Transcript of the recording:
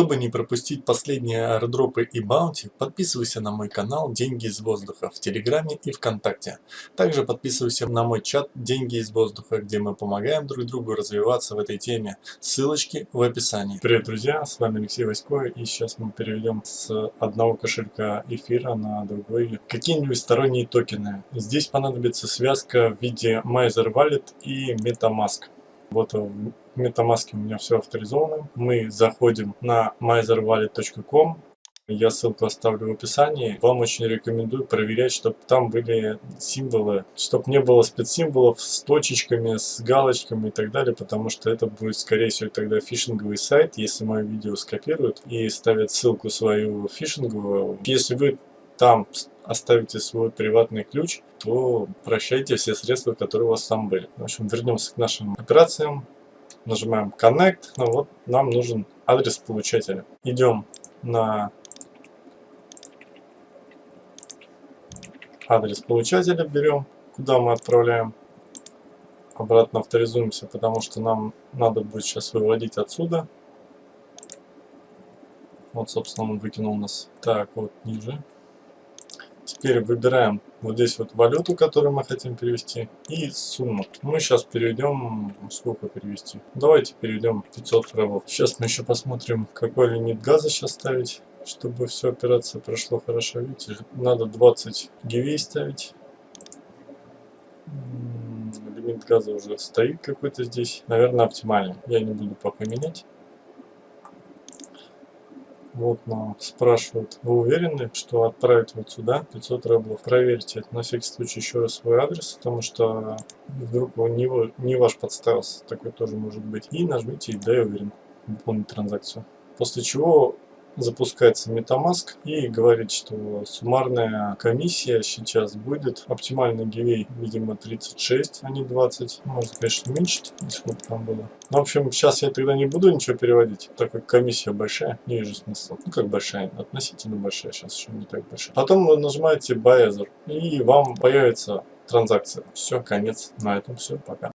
Чтобы не пропустить последние аирдропы и баунти, подписывайся на мой канал «Деньги из воздуха» в Телеграме и ВКонтакте. Также подписывайся на мой чат «Деньги из воздуха», где мы помогаем друг другу развиваться в этой теме. Ссылочки в описании. Привет, друзья, с вами Алексей Васько, и сейчас мы переведем с одного кошелька эфира на другой какие-нибудь сторонние токены. Здесь понадобится связка в виде Miser Wallet и MetaMask. Вот в MetaMask у меня все авторизовано. Мы заходим на miserwallet.com. Я ссылку оставлю в описании. Вам очень рекомендую проверять, чтобы там были символы, чтобы не было спецсимволов с точечками, с галочками и так далее, потому что это будет, скорее всего, тогда фишинговый сайт, если мое видео скопируют и ставят ссылку свою фишинговую. Если вы там оставите свой приватный ключ, то прощайте все средства, которые у вас там были. В общем, вернемся к нашим операциям. Нажимаем Connect. Ну вот, нам нужен адрес получателя. Идем на адрес получателя, берем, куда мы отправляем. Обратно авторизуемся, потому что нам надо будет сейчас выводить отсюда. Вот, собственно, он выкинул нас. Так, вот ниже. Теперь выбираем вот здесь вот валюту, которую мы хотим перевести, и сумму. Мы сейчас переведем, сколько перевести? Давайте переведем 500 рублей. Сейчас мы еще посмотрим, какой лимит газа сейчас ставить, чтобы все операция прошла хорошо. Видите, надо 20 гивей ставить. Лимит газа уже стоит какой-то здесь. Наверное, оптимальный. Я не буду пока менять. Вот нам спрашивают, вы уверены, что отправить вот сюда 500 рублей? Проверьте на всякий случай еще раз свой адрес, потому что вдруг он не, не ваш подставился, такой тоже может быть. И нажмите «Да, я уверен» выполнить транзакцию. После чего запускается MetaMask и говорит, что суммарная комиссия сейчас будет. Оптимальный гивей, видимо, 36, а не 20. Может, конечно, уменьшить, сколько там было. Ну, в общем, сейчас я тогда не буду ничего переводить, так как комиссия большая, не вижу смысла. Ну, как большая, относительно большая, сейчас еще не так большая. Потом вы нажимаете Buy и вам появится транзакция. Все, конец. На этом все, пока.